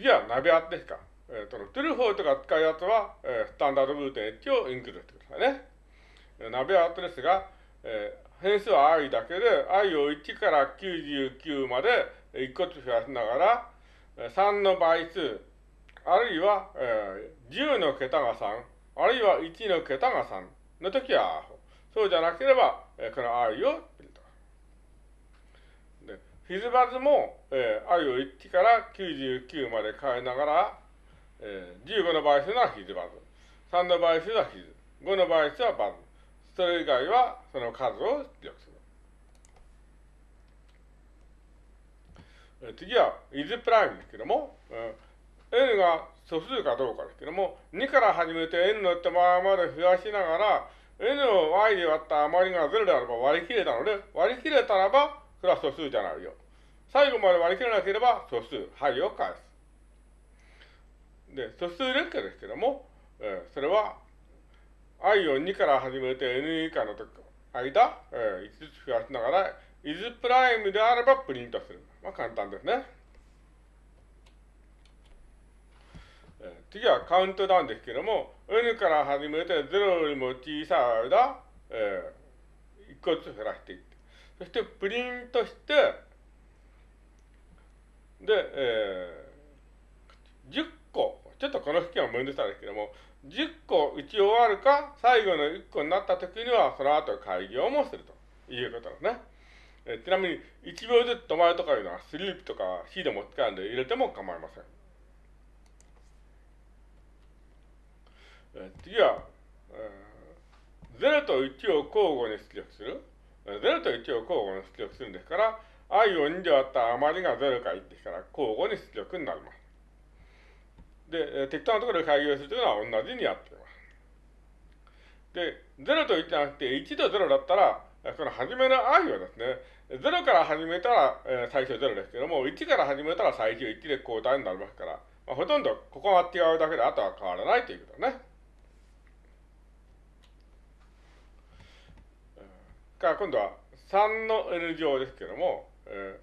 次はナベアツですか。えー、その true false とか使うやつは、えー、スタンダードブート H をインクルーしてくださいね。ナベアツですが、えー、変数は i だけで i を1から99まで1個ずつ増やしながら、3の倍数、あるいは、えー、10の桁が3、あるいは1の桁が3の時は、そうじゃなければ、えー、この i をプリント。で、フィズバズも、えー、i を1から99まで変えながら、えー、15の倍数ならフィズバズ、3の倍数はフィズ、5の倍数はバズ、それ以外はその数を出力する。次は、is プライムですけども、n が素数かどうかですけども、2から始めて n の手前まで増やしながら、n を y で割った余りが0であれば割り切れたので、割り切れたらば、それは素数じゃないよ。最後まで割り切れなければ素数、はいを返す。で、素数列挙ですけども、えー、それは、i を2から始めて n 以下の間、えー、5つ増やしながら、is プライムであればプリントする。まあ簡単ですね。え次はカウントダウンですけども、n から始めて0よりも小さい間、えー、1個ずつ減らしていって、そしてプリントして、で、えー、10個、ちょっとこの式はめんどくさいですけども、10個打ち終わるか、最後の1個になった時には、その後開業もするということですね。えちなみに、1秒ずつ止まるとかいうのは、スリープとか C でも使うんで入れても構いません。え次は、えー、0と1を交互に出力する。0と1を交互に出力するんですから、i を2で割った余りが0か1ですから、交互に出力になります。で、適当なところで開業するというのは同じにやっています。で、0と1じゃなくて1と0だったら、その初めの i はですね、0から始めたら、えー、最初0ですけども、1から始めたら最初1で交代になりますから、まあ、ほとんどここが違うだけであとは変わらないということね。から今度は3の n 乗ですけども、え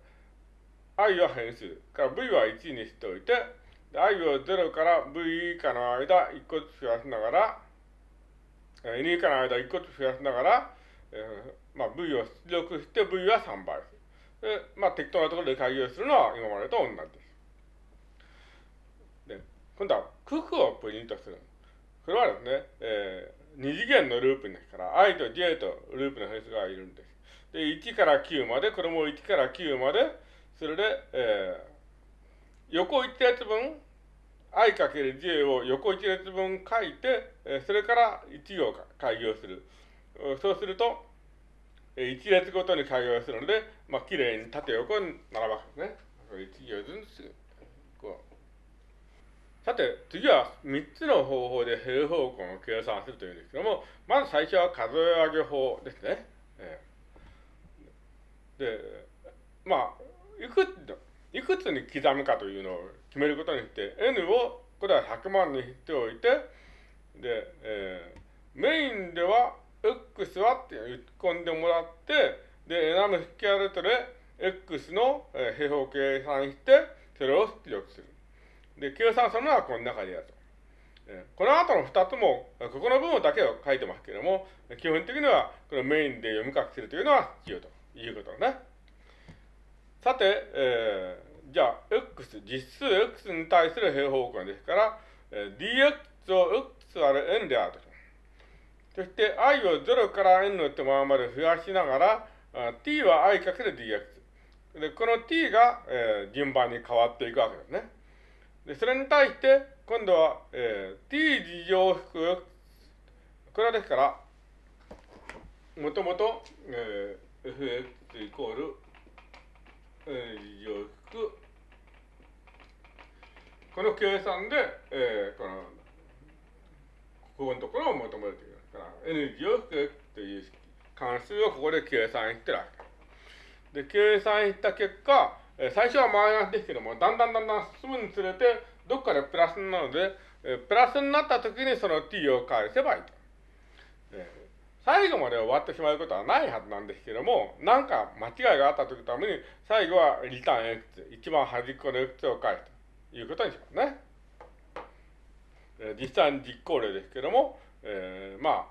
ー、i は変数、から v は1にしておいて、i を0から v 以下の間1個ずつ増やしながら、n 以下の間1個ずつ増やしながら、えー、まあ、V を出力して V は3倍で、まあ、適当なところで開業するのは今までと同じです。で、今度は九九をプリントする。これはですね、えー、二次元のループですから、i と j とループの変数がいるんです。で、1から9まで、これも1から9まで、それで、えー、横1列分、i かける j を横1列分書いて、えー、それから1行開業する。そうすると、一列ごとに開業するので、まあ、きれいに縦横に並ぶわけですね。一行ずつ、こう。さて、次は3つの方法で平方根を計算するというんですけども、まず最初は数え上げ法ですね。えー、で、まあ、いくつ、いくつに刻むかというのを決めることにして、n を、これは100万にしておいて、で、えー、メインでは X はって言っ込んでもらって、で、エナムスキャルトで X の平方計算して、それを出力する。で、計算するのはこの中でやると。この後の二つも、ここの部分だけを書いてますけれども、基本的にはこのメインで読み書きするというのは必要ということだね。さて、えー、じゃあ、x、実数 x に対する平方根ですから、dx を x 割る n であると。そして i を0から n の手前まで増やしながら、t は i かける dx。で、この t が、えー、順番に変わっていくわけですね。で、それに対して、今度は、えー、t 事乗符、これはですから、もともと、えー、fx イコール、えー、事乗符、この計算で、えー、この、ここのところを求めるという。から N 字を引くという関数をここで計算してるわけ。で、計算した結果、最初はマイナスですけども、だんだんだんだん進むにつれて、どっかでプラスなので、プラスになった時にその t を返せばいいと。最後まで終わってしまうことはないはずなんですけども、なんか間違いがあった時ために、最後はリターン x、一番端っこの x を返すということにしますね。え実際に実行例ですけども、えー、まあ、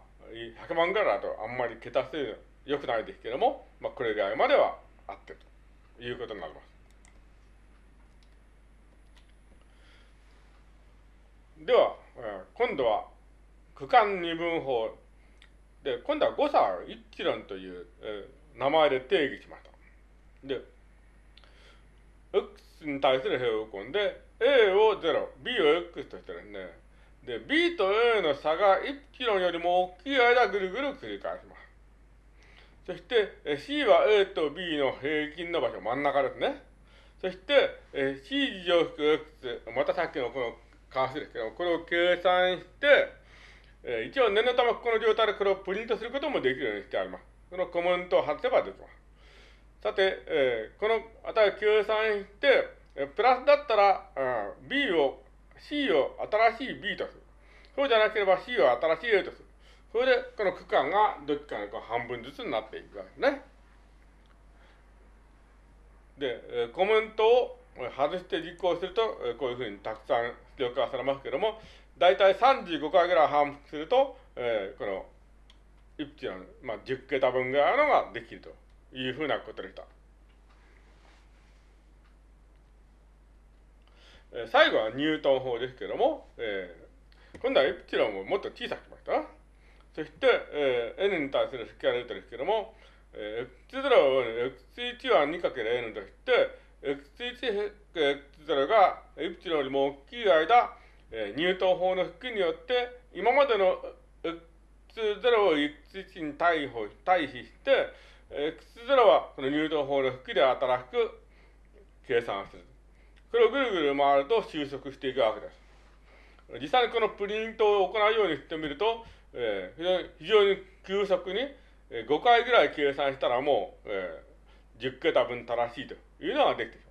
100万ぐらいだとあんまり桁数良くないですけども、まあ、これぐらいまではあってということになります。では、今度は区間二分法で、今度は誤差一致論という、えー、名前で定義しました。で、x に対する平方根で、a を0、b を x としてですね、で、b と a の差が1キロよりも大きい間ぐるぐる繰り返します。そして、c は a と b の平均の場所、真ん中ですね。そして、c 乗符 x、またさっきのこの関数ですけど、これを計算して、え一応念のためこの状態でこれをプリントすることもできるようにしてあります。このコメントを外せばできます。さて、えー、この値を計算して、えプラスだったら、うん、B を、C を新しい B とする。そうじゃなければ C を新しい A とする。それで、この区間がどっちかの半分ずつになっていくわけですね。で、えコメントを外して実行すると、えこういうふうにたくさん出力化されますけども、だいたい35回ぐらい反復すると、えー、この、イプチの、まあ、10桁分ぐらいのができるというふうなことでした。えー、最後はニュートン法ですけども、えー、今度はイプチロンをもっと小さくしました。そして、えー、n に対するスキャルートですけども、えー、x0 を x1 は 2×n として、x1、x0 がイプチロンよりも大きい間、えー、ニュートン法の式によって、今までの x0 を x1 に対比対比して、x0 はこのニュートン法の式で働く計算する。これをぐるぐる回ると収束していくわけです。実際にこのプリントを行うようにしてみると、えー、非常に急速に5回ぐらい計算したらもう、えー、10桁分正しいというのができて